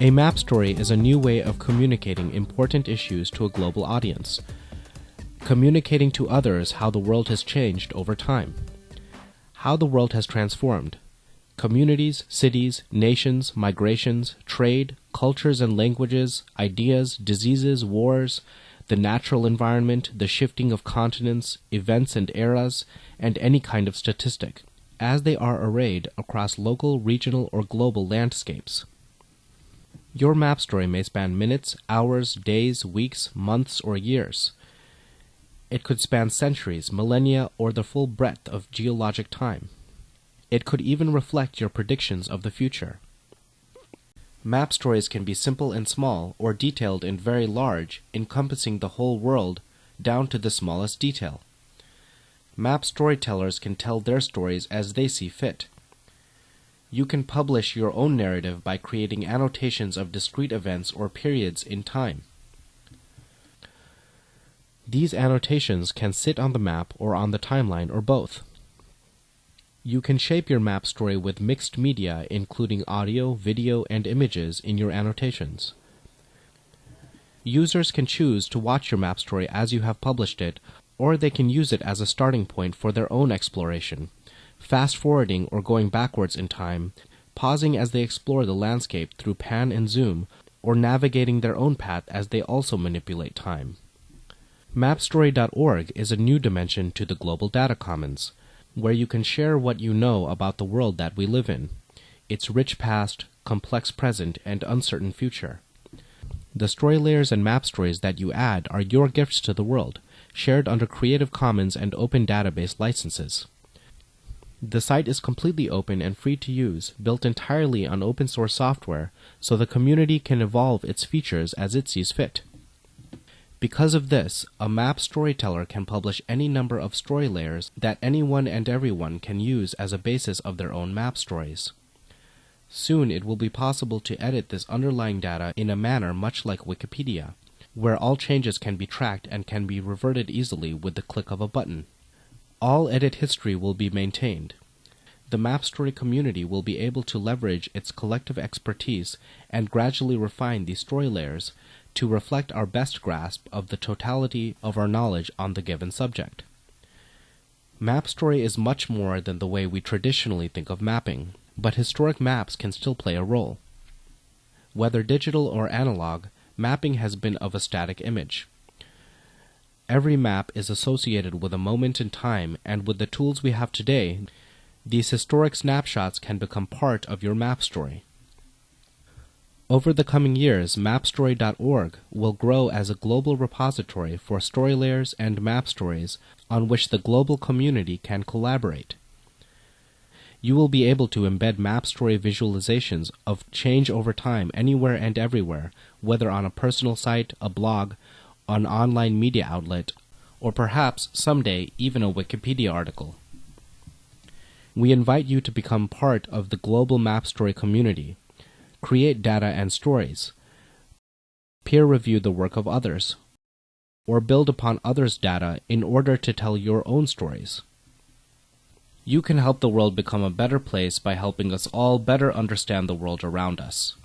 A map story is a new way of communicating important issues to a global audience, communicating to others how the world has changed over time, how the world has transformed, communities, cities, nations, migrations, trade, cultures and languages, ideas, diseases, wars, the natural environment, the shifting of continents, events and eras, and any kind of statistic, as they are arrayed across local, regional, or global landscapes. Your map story may span minutes, hours, days, weeks, months, or years. It could span centuries, millennia, or the full breadth of geologic time. It could even reflect your predictions of the future. Map stories can be simple and small, or detailed and very large, encompassing the whole world down to the smallest detail. Map storytellers can tell their stories as they see fit. You can publish your own narrative by creating annotations of discrete events or periods in time. These annotations can sit on the map or on the timeline or both. You can shape your map story with mixed media, including audio, video, and images in your annotations. Users can choose to watch your map story as you have published it, or they can use it as a starting point for their own exploration fast forwarding or going backwards in time, pausing as they explore the landscape through pan and zoom, or navigating their own path as they also manipulate time. Mapstory.org is a new dimension to the global data commons, where you can share what you know about the world that we live in, its rich past, complex present, and uncertain future. The story layers and map stories that you add are your gifts to the world, shared under Creative Commons and open database licenses. The site is completely open and free to use, built entirely on open source software, so the community can evolve its features as it sees fit. Because of this, a map storyteller can publish any number of story layers that anyone and everyone can use as a basis of their own map stories. Soon it will be possible to edit this underlying data in a manner much like Wikipedia, where all changes can be tracked and can be reverted easily with the click of a button. All edit history will be maintained. The MapStory community will be able to leverage its collective expertise and gradually refine these story layers to reflect our best grasp of the totality of our knowledge on the given subject. MapStory is much more than the way we traditionally think of mapping, but historic maps can still play a role. Whether digital or analog, mapping has been of a static image. Every map is associated with a moment in time, and with the tools we have today, these historic snapshots can become part of your map story. Over the coming years, mapstory.org will grow as a global repository for story layers and map stories on which the global community can collaborate. You will be able to embed map story visualizations of change over time anywhere and everywhere, whether on a personal site, a blog, an online media outlet, or perhaps someday even a Wikipedia article. We invite you to become part of the global map story community, create data and stories, peer review the work of others, or build upon others' data in order to tell your own stories. You can help the world become a better place by helping us all better understand the world around us.